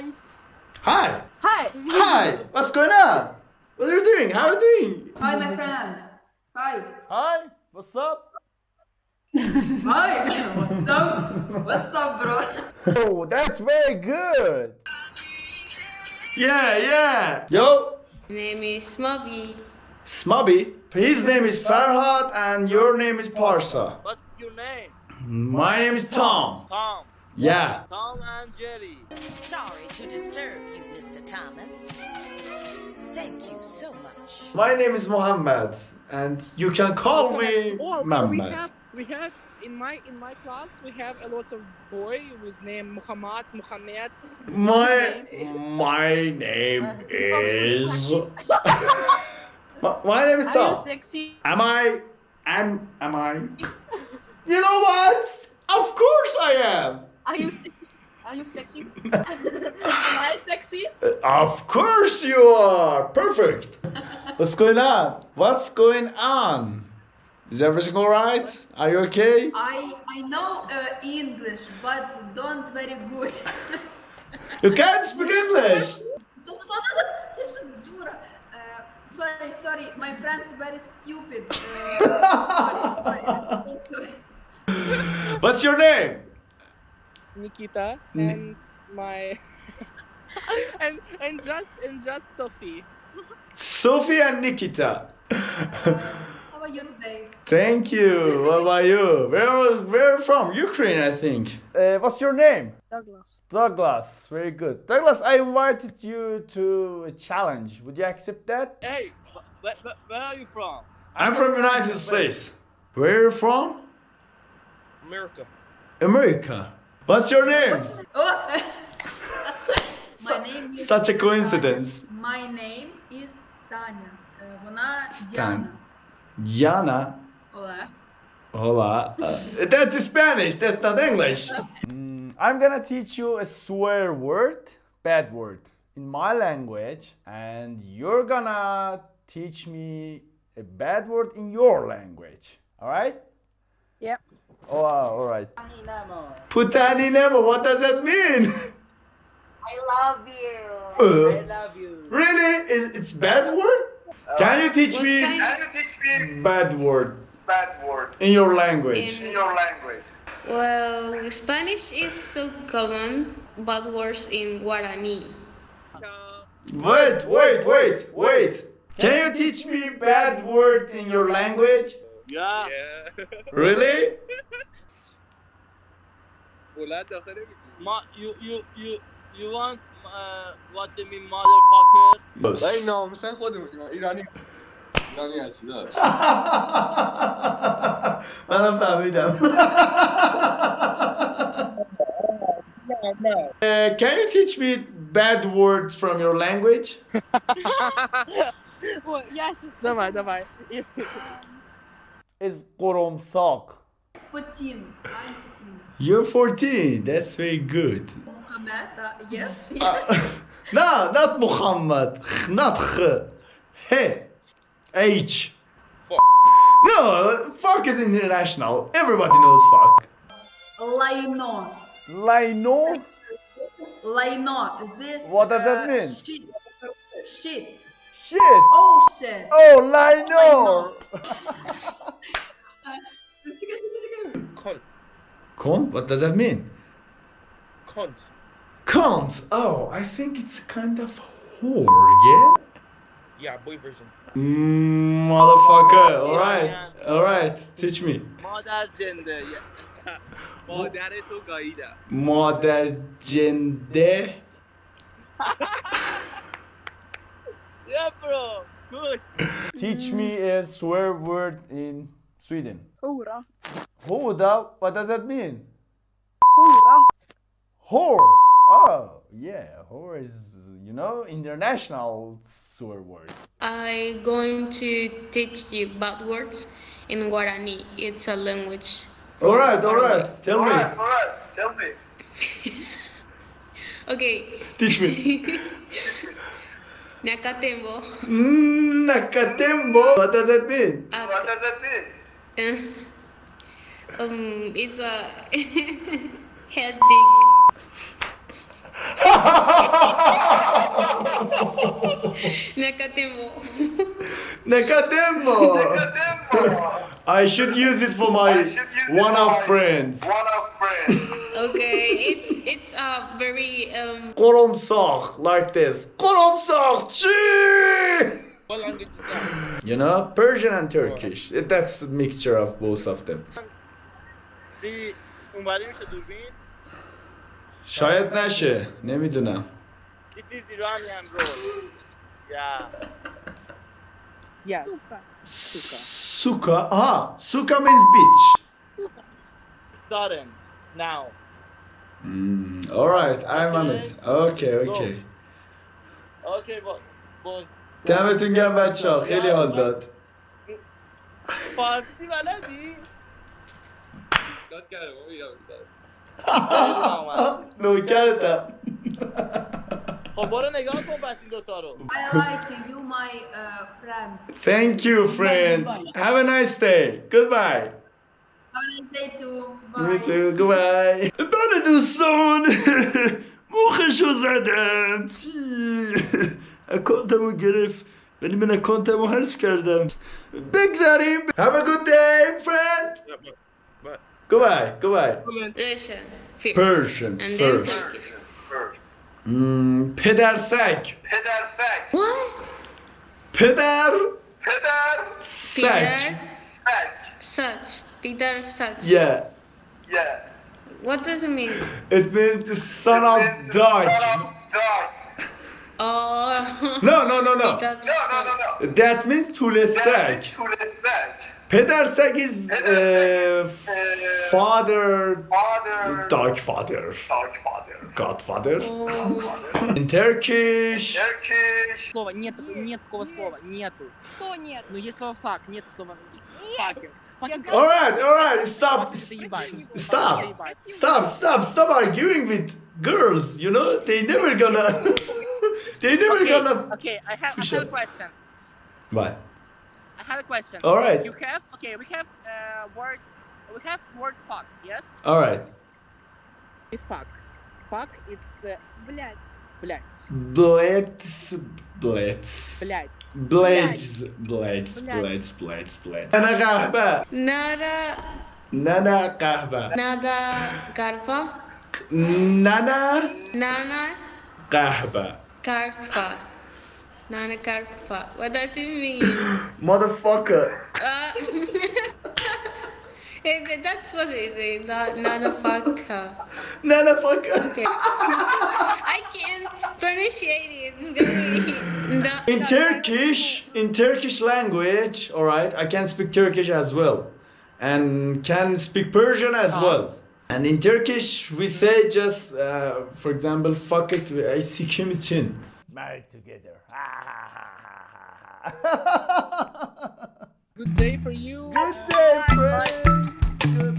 Hi. Hi. Hi. Hi. What's going on? What are you doing? How are you doing? Hi, my friend. Hi. Hi, what's up? Hi. What's up? What's up, bro? Oh, that's very good. Yeah, yeah. Yo, My name is Moby. Smubby. His name is Farhad and your name is Parsa. What's your name? My name is Tom. Tom. Yeah. Tom and Jerry. Sorry to disturb you, Mr. Thomas. Thank you so much. My name is Mohammed and you can call me Oh, we Mohammed. have we have in my in my class we have a lot of boy whose name Muhammad Muhammad. My my name is my, my name is Are you sexy? Am I? Am am I? You know what? Of course I am. Are you sexy? Are you sexy? Am I sexy? Of course you are! Perfect! What's going on? What's going on? Is everything alright? Are you okay? I, I know uh, English, but don't very good. you can't speak English! Uh, sorry, sorry, my friend very stupid. Uh, sorry, sorry, sorry. What's your name? Nikita Ni- and my and and just and just Sophie. Sophie and Nikita. How are you today? Thank you. What about you? Where where are you from? Ukraine, I think. Uh, what's your name? Douglas. Douglas. Very good. Douglas, I invited you to a challenge. Would you accept that? Hey, where, where, where are you from? I'm from United States. Where are you from? America. America. What's your name? Oh. My name is Such a coincidence. My name is Tanya. Uh, вона Stan. Diana. Yana. Olá. Hola. Uh, that's Spanish. That's not English. Mm, I'm gonna teach you a swear word, bad word, in my language, and you're gonna teach me a bad word in your language. Alright? Yep. Oh, all right. Putani Nemo. What does that mean? I love you. Uh, I love you. really? Is it's bad word? Can you teach me Can you teach me bad word bad word in your language? In- in your language? Well, Spanish is so common, Bad words in Guarani. Wait, wait, wait, wait. Can you teach me bad word in your language? yeah. Yeah Really? Ma, you, you, you, you want uh, what they mean, motherfucker? ولی ناموسن خودمونیم ایرانی ایرانی هستی داشت منم فهمیدم. Uh, can you teach me bad words from your language? Well, yes, just давай, давай. Is qoromsaq. 14. I'm 14. You're 14. That's very good. Muhammad. Uh, yes. no, not Muhammad. Not H. H. H. Fuck. No, fuck is international. Everybody knows fuck. Laino. Laino? Laino. This. What does that uh, mean? Shit. Shit. Shit. Oh shit. Oh, Laino. can't. What does that mean? Can't. Oh, I think it's kind of whore, yeah? Yeah, boy version. Mmm. motherfucker. All right. All right. Teach me. Mother gender. Mother to gaida. Mother gender. Yeah, bro. Good. Teach me a swear word in Sweden. Hora. Hoda, what does that mean? Hora. Whore. Oh, yeah, whore is, you know, international swear word. I'm going to teach you bad words in Guarani. It's a language. Alright, alright. Tell me. Alright, alright. Tell me. Okay. Teach me. Nakatembo. Mm, Nakatembo. What does that mean? What does that mean? um, it's a headache. Nakatembo. Nakatemo. Nakatemo. I should use it for my one of friends. One of friends. okay, it's it's a very um. Koromsok like this. Koromsok, cheese. Koromsak. Chee! You know, Persian and Turkish. That's a mixture of both of them. سی اونوری میشه دوربین شاید نشه نمیدونم This is Iranian bro Yeah Yes. Suka aha Suka means beach Sudden Now Hmm, alright I'm on it okay okay Okay با با دمتون گرم بچه ها خیلی حال داد فارسی بلدی؟ داد کرده بابا بیرم سر. خب برو نگاه کن پس این دوتا رو. I like you, my uh, friend. Thank you, friend. Have a nice day, goodbye. Have a nice day too, bye. Me too, goodbye. بله دوستان. مخشو زدم چی؟ اکانتمو گرفت ولی من اکانتمو حذف کردم بگذاریم Have a good day friend Goodbye Goodbye Russian first. Persian And then first Turkish. Hmm, پدر سگ پدر سگ What? پدر پدر سگ Peter سگ such. Peter such. Yeah Yeah. What does it mean? It means the son of dog Son of dog. Oh. No no no no Peter No, no, no, such. no. That means طول سگ طول سگ. پدر سگ is uh, father Father. dog father Dog father. godfather Oh. in Turkish Turkish. Слова нет, нет такого слова, нету. Что нет? Ну есть слово фак, нет слова fucking. Fucking Alright, alright, stop, Fuck, заебать. stop, Заебать. stop, stop, stop arguing with girls, you know, they never gonna, they never Okay, gonna, okay, I have, I Push have a up. question. what? I have a question. Alright, You have, okay, we have uh, word, we have word fuck, yes? alright. Fuck. Fuck, it's, uh, Блять. блядь, Blitz, blitz. блядь. Blades, blades, blades, blades, blades. Nana kahve. Nada. Nana kahve. Nada garfa. Nana Nana kahve. karfa. Nana karfa. What does it mean? Motherfucker. Uh, that's what it is. Nana fucker. Nana fucker. Okay. I can't pronunciate it. It's gonna be. In Turkish, in Turkish language, alright, I can speak Turkish as well. And can speak Persian as well. And in Turkish, we say just, uh, for example, fuck it, I see kim için. Married together. Good day for you. Good day, friends. Good